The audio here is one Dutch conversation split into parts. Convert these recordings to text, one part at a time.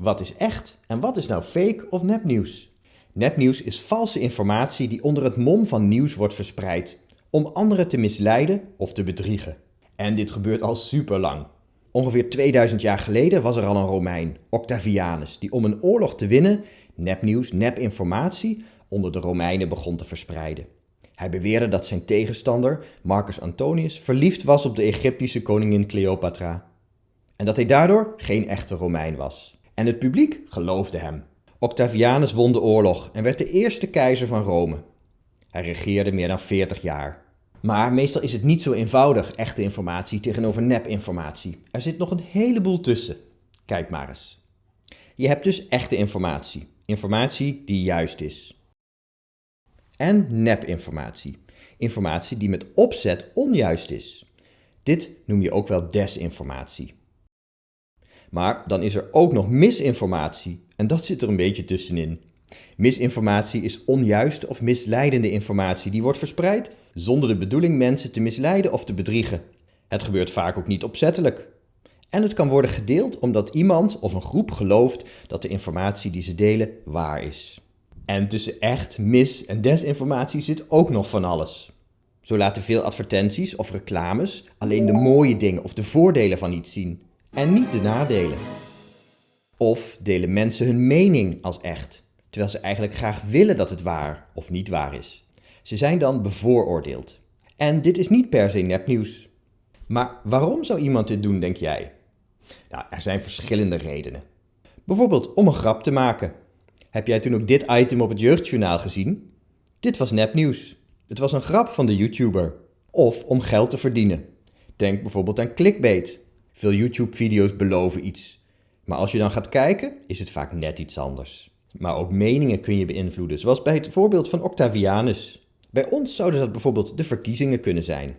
Wat is echt en wat is nou fake of nepnieuws? Nepnieuws is valse informatie die onder het mom van nieuws wordt verspreid, om anderen te misleiden of te bedriegen. En dit gebeurt al super lang. Ongeveer 2000 jaar geleden was er al een Romein, Octavianus, die om een oorlog te winnen nepnieuws, nepinformatie onder de Romeinen begon te verspreiden. Hij beweerde dat zijn tegenstander, Marcus Antonius, verliefd was op de Egyptische koningin Cleopatra. En dat hij daardoor geen echte Romein was. En het publiek geloofde hem. Octavianus won de oorlog en werd de eerste keizer van Rome. Hij regeerde meer dan 40 jaar. Maar meestal is het niet zo eenvoudig, echte informatie tegenover nepinformatie. Er zit nog een heleboel tussen. Kijk maar eens. Je hebt dus echte informatie. Informatie die juist is. En nepinformatie. Informatie die met opzet onjuist is. Dit noem je ook wel desinformatie. Maar dan is er ook nog misinformatie en dat zit er een beetje tussenin. Misinformatie is onjuiste of misleidende informatie die wordt verspreid zonder de bedoeling mensen te misleiden of te bedriegen. Het gebeurt vaak ook niet opzettelijk. En het kan worden gedeeld omdat iemand of een groep gelooft dat de informatie die ze delen waar is. En tussen echt, mis- en desinformatie zit ook nog van alles. Zo laten veel advertenties of reclames alleen de mooie dingen of de voordelen van iets zien en niet de nadelen. Of delen mensen hun mening als echt, terwijl ze eigenlijk graag willen dat het waar of niet waar is. Ze zijn dan bevooroordeeld. En dit is niet per se nepnieuws. Maar waarom zou iemand dit doen, denk jij? Nou, er zijn verschillende redenen. Bijvoorbeeld om een grap te maken. Heb jij toen ook dit item op het jeugdjournaal gezien? Dit was nepnieuws. Het was een grap van de YouTuber. Of om geld te verdienen. Denk bijvoorbeeld aan clickbait. Veel YouTube-video's beloven iets. Maar als je dan gaat kijken, is het vaak net iets anders. Maar ook meningen kun je beïnvloeden, zoals bij het voorbeeld van Octavianus. Bij ons zouden dat bijvoorbeeld de verkiezingen kunnen zijn.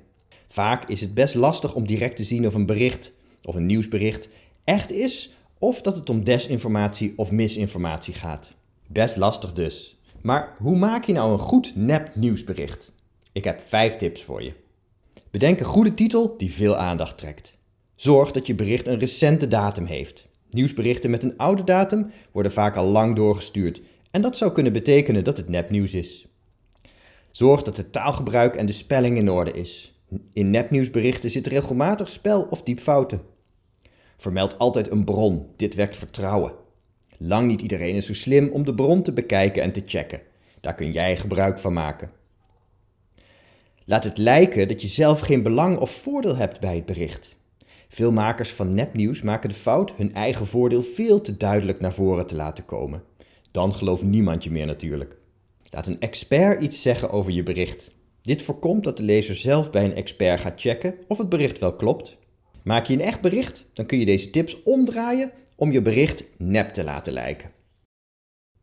Vaak is het best lastig om direct te zien of een bericht of een nieuwsbericht echt is of dat het om desinformatie of misinformatie gaat. Best lastig dus. Maar hoe maak je nou een goed nep nieuwsbericht? Ik heb vijf tips voor je. Bedenk een goede titel die veel aandacht trekt. Zorg dat je bericht een recente datum heeft. Nieuwsberichten met een oude datum worden vaak al lang doorgestuurd en dat zou kunnen betekenen dat het nepnieuws is. Zorg dat het taalgebruik en de spelling in orde is. In nepnieuwsberichten zitten regelmatig spel- of diepfouten. Vermeld altijd een bron, dit wekt vertrouwen. Lang niet iedereen is zo slim om de bron te bekijken en te checken. Daar kun jij gebruik van maken. Laat het lijken dat je zelf geen belang of voordeel hebt bij het bericht. Veel makers van nepnieuws maken de fout hun eigen voordeel veel te duidelijk naar voren te laten komen. Dan gelooft niemand je meer natuurlijk. Laat een expert iets zeggen over je bericht. Dit voorkomt dat de lezer zelf bij een expert gaat checken of het bericht wel klopt. Maak je een echt bericht, dan kun je deze tips omdraaien om je bericht nep te laten lijken.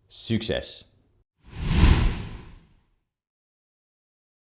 Succes!